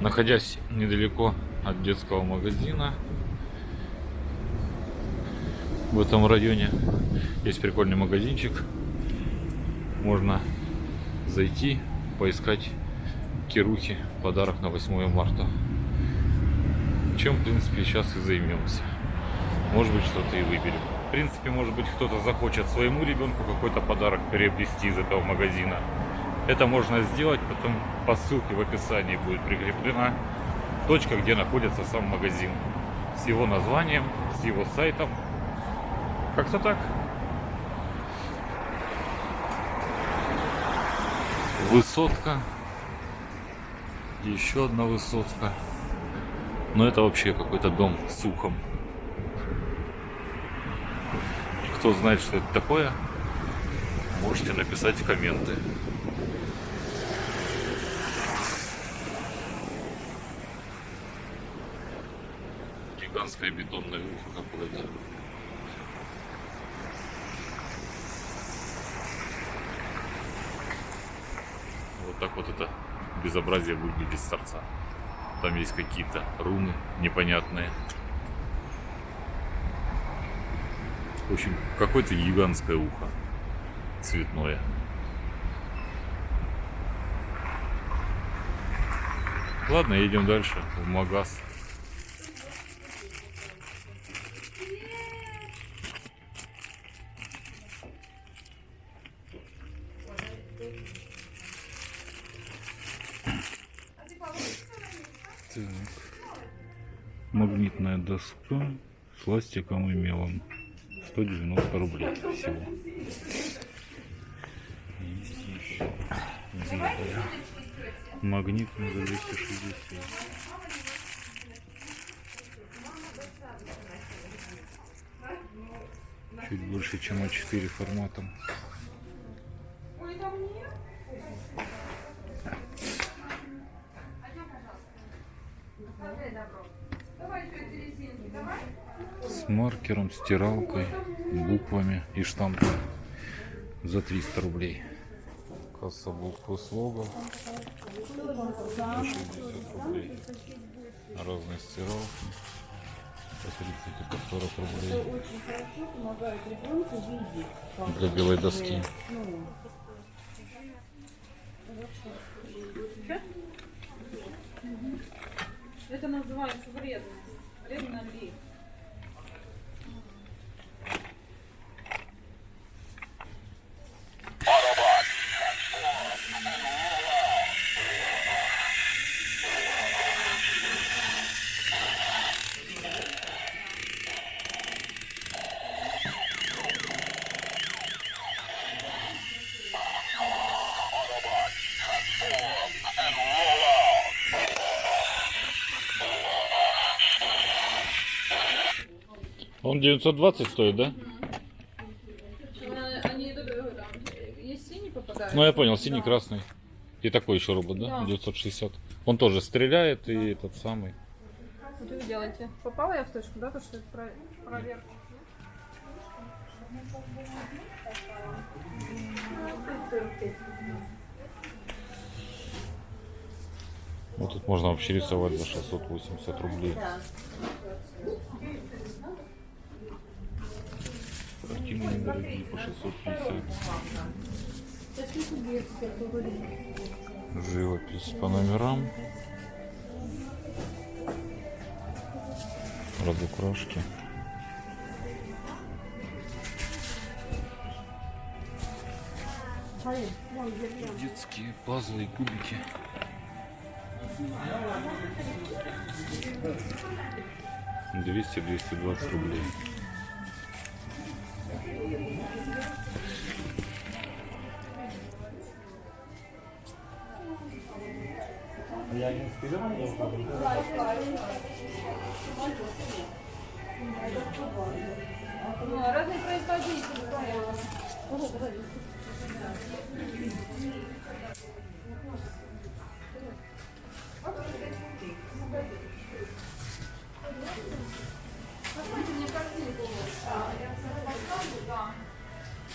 Находясь недалеко от детского магазина в этом районе, есть прикольный магазинчик. Можно зайти, поискать кирухи, подарок на 8 марта. Чем, в принципе, сейчас и займемся. Может быть, что-то и выберем. В принципе, может быть, кто-то захочет своему ребенку какой-то подарок приобрести из этого магазина. Это можно сделать, потом по ссылке в описании будет прикреплена точка, где находится сам магазин. С его названием, с его сайтом. Как-то так. Высотка. Еще одна высотка. Но это вообще какой-то дом с ухом. Кто знает, что это такое, можете написать в комменты. Гигантское бетонное ухо какое-то. Вот так вот это безобразие выглядит с торца. Там есть какие-то руны непонятные. В общем, какое-то гигантское ухо цветное. Ладно, едем дальше в магаз. Так. Магнитная доска с ластиком и мелом. 190 рублей всего. Есть еще белая. Магнитная за 260. Чуть больше, чем А4 форматом. С маркером, стиралкой, буквами и штампом за 300 рублей. Касса буквы слога за 60 рублей. Разные стиралки по 30 и по 40 рублей. Для белой доски. Это называется вредность. Вредно ли? Он 920 стоит, да? Э, э? Ну я понял, синий, Да. красный. И такой еще робот, да? Да. 960. Он тоже стреляет и этот самый. Что вы делаете? Попала я в точку, да? То, что это про- проверка. Вот тут можно вообще рисовать за 680 рублей. Картины недорогие по 650. Живопись по номерам. Разукрашки. Детские пазлы и кубики. Двести двести двадцать рублей. Ну, разные производители,